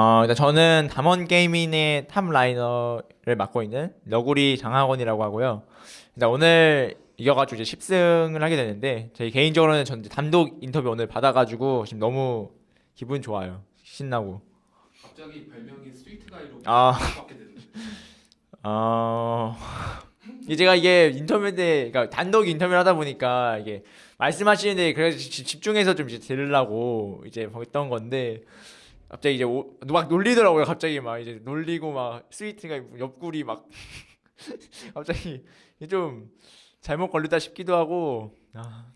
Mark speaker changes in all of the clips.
Speaker 1: 어, 일단 저는 담원 게이밍의 top laner를 맡고 있는 너구리 장하권이라고 하고요. 일단 오늘 이겨가지고 이제 10승을 하게 되는데 저희 개인적으로는 전 단독 인터뷰 오늘 받아가지고 지금 너무 기분 좋아요. 신나고.
Speaker 2: 갑자기 별명이 sweet guy로
Speaker 1: 아.
Speaker 2: 됐는데
Speaker 1: 어... 제가 이게 인터뷰 때 그러니까 단독 인터뷰를 하다 보니까 이게 말씀하시는데 그래서 지- 집중해서 좀 이제 들으려고 이제 했던 건데 갑자기 이제 오, 막 놀리더라고요 갑자기 막 이제 놀리고 막 스위트가 옆구리 막 갑자기 좀 잘못 걸렸다 싶기도 하고 아,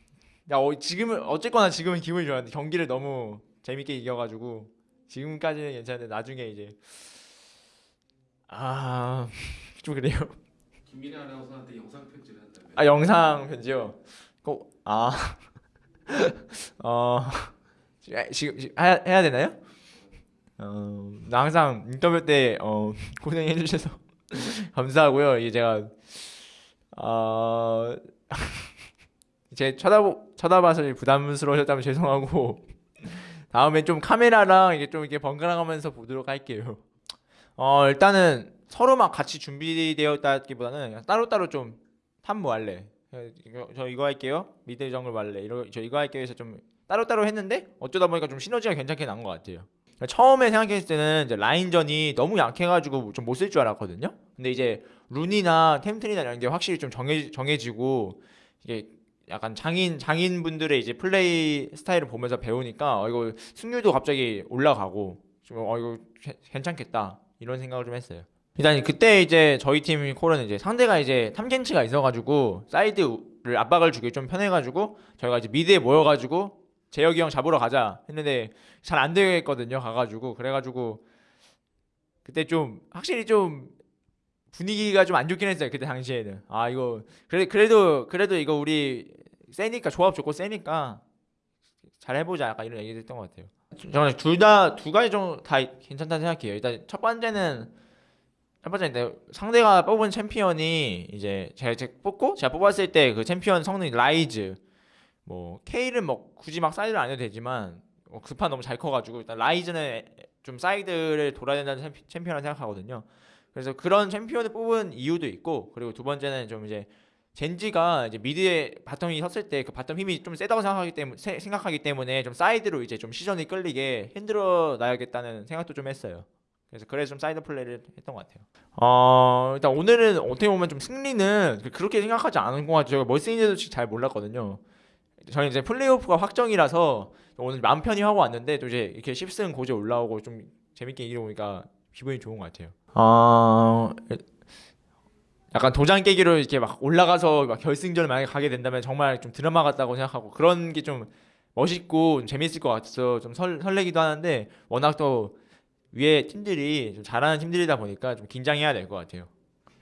Speaker 1: 야 어, 지금은 어쨌거나 지금은 기분이 좋았는데 경기를 너무 재밌게 이겨가지고 지금까지는 괜찮은데 나중에 이제 아 좀 그래요.
Speaker 2: 김민혜 아나운서한테 영상 편지를 한다면
Speaker 1: 아 영상 편지요. 꼭 아. 어. 지금, 지금 해야, 해야 되나요? 어, 나 항상 인터뷰 때 어, 고생해 주셔서 감사하고요. 이게 제가 어, 제 쳐다보 쳐다봐서 부담스러우셨다면 죄송하고 다음에 좀 카메라랑 이게 좀 이렇게 번갈아 가면서 보도록 할게요. 어, 일단은 서로 막 같이 준비되었다기보다는 따로따로 좀 탐무 할래. 이거, 저 이거 할게요. 미드 정글 할래. 이러 저 이거 할게요 해서 좀 따로따로 했는데 어쩌다 보니까 좀 시너지가 괜찮게 난 것 같아요. 그러니까 처음에 생각했을 때는 이제 라인전이 너무 약해가지고 좀 못 쓸 줄 알았거든요. 근데 이제 룬이나 템트리나 이런 게 확실히 좀 정해 정해지고 이게 약간 장인 장인 분들의 이제 플레이 스타일을 보면서 배우니까 어, 이거 승률도 갑자기 올라가고 좀어 이거 괜- 괜찮겠다 이런 생각을 좀 했어요. 일단 그때 이제 저희 팀 call은 이제 상대가 이제 탐켄치가 있어가지고 사이드를 압박을 주기 좀 편해가지고 저희가 이제 mid에 모여가지고 재혁이 형 잡으러 가자 했는데 잘 안 됐거든요 가가지고. 그래가지고 그때 좀 확실히 좀 분위기가 좀 안 좋긴 했어요 그때 당시에는. 아 이거 그래 그래도 그래도 이거 우리 세니까 조합 좋고 세니까 잘 해보자 약간 이런 얘기 했던 것 같아요. 저는 둘 다 두 가지 정도 다 괜찮다 생각해요. 일단 첫 번째는 첫 번째는 상대가 뽑은 챔피언이 이제 제가 뽑고 제가 뽑았을 때 그 챔피언 성능이 라이즈 뭐 K는 뭐 굳이 막 사이드를 안 해도 되지만 어, 그 판 너무 잘 커가지고 일단 라이즈는 좀 사이드를 돌아야 된다는 챔피- 챔피언을 생각하거든요. 그래서 그런 챔피언을 뽑은 이유도 있고 그리고 두 번째는 좀 이제 젠지가 이제 미드에 바텀이 섰을 때 그 바텀 힘이 좀 세다고 생각하기 때문에 생각하기 때문에 좀 사이드로 이제 좀 시선이 끌리게 흔들어 놔야겠다는 생각도 좀 했어요. 그래서 그래서 좀 사이드 플레이를 했던 것 같아요. 어 일단 오늘은 어떻게 보면 좀 승리는 그렇게 생각하지 않은 것 같아요. 승리인지도 잘 몰랐거든요. 저는 이제 플레이오프가 확정이라서 오늘 맘 편히 하고 왔는데 또 이제 이렇게 10승 고지에 올라오고 좀 재밌게 이기다 보니까 기분이 좋은 것 같아요. 어 약간 도장 깨기로 이렇게 막 올라가서 막 결승전을 만약에 가게 된다면 정말 좀 드라마 같다고 생각하고 그런 게 좀 멋있고 좀 재밌을 것 같아서 좀 설, 설레기도 하는데 워낙 또 위에 팀들이 좀 잘하는 팀들이다 보니까 좀 긴장해야 될 것 같아요.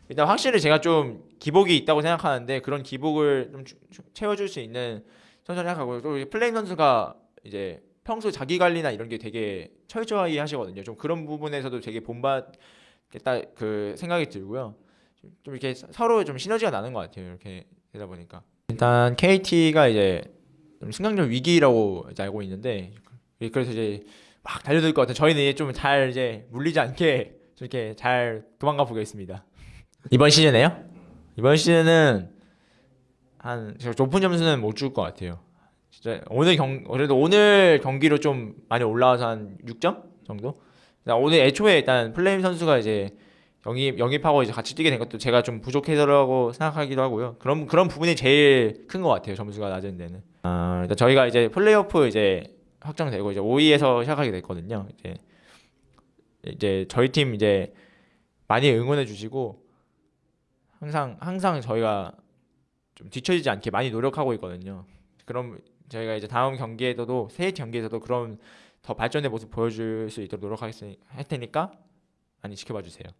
Speaker 1: 일단 확실히 제가 좀 기복이 있다고 생각하는데 그런 기복을 좀 채워줄 수 있는 선수를 생각하고 또 플레임 선수가 이제 평소 자기 관리나 이런 게 되게 철저히 하시거든요. 좀 그런 부분에서도 되게 본받겠다 그 생각이 들고요. 좀- 좀 이렇게 서로 좀 시너지가 나는 것 같아요. 이렇게 되다 보니까 일단 KT가 이제 좀 승강전 위기라고 알고 있는데 그래서 이제 막 달려들 것 같아요. 저희는 좀 잘 이제 물리지 않게 좀 이렇게 잘 도망가 보겠습니다. 이번 시즌에요? 이번 시즌은 한 제가 높은 점수는 못 줄 것 같아요. 진짜 오늘 경 그래도 오늘 경기로 좀 많이 올라와서 한 6점 정도. 오늘 애초에 일단 플레임 선수가 이제 영입 영입하고 이제 같이 뛰게 된 것도 제가 좀 부족해서라고 생각하기도 하고요. 그런 그런 부분이 제일 큰 것 같아요. 점수가 낮은 데는. 아 일단 저희가 이제 플레이오프 이제 확정되고 이제 5위에서 시작하게 됐거든요. 이제 이제 저희 팀 이제 많이 응원해 주시고 항상 항상 저희가 좀 뒤처지지 않게 많이 노력하고 있거든요. 그럼 저희가 이제 다음 경기에서도 새 경기에서도 그런 더 발전된 모습 보여줄 수 있도록 노력하겠으니 할 테니까 많이 지켜봐 주세요.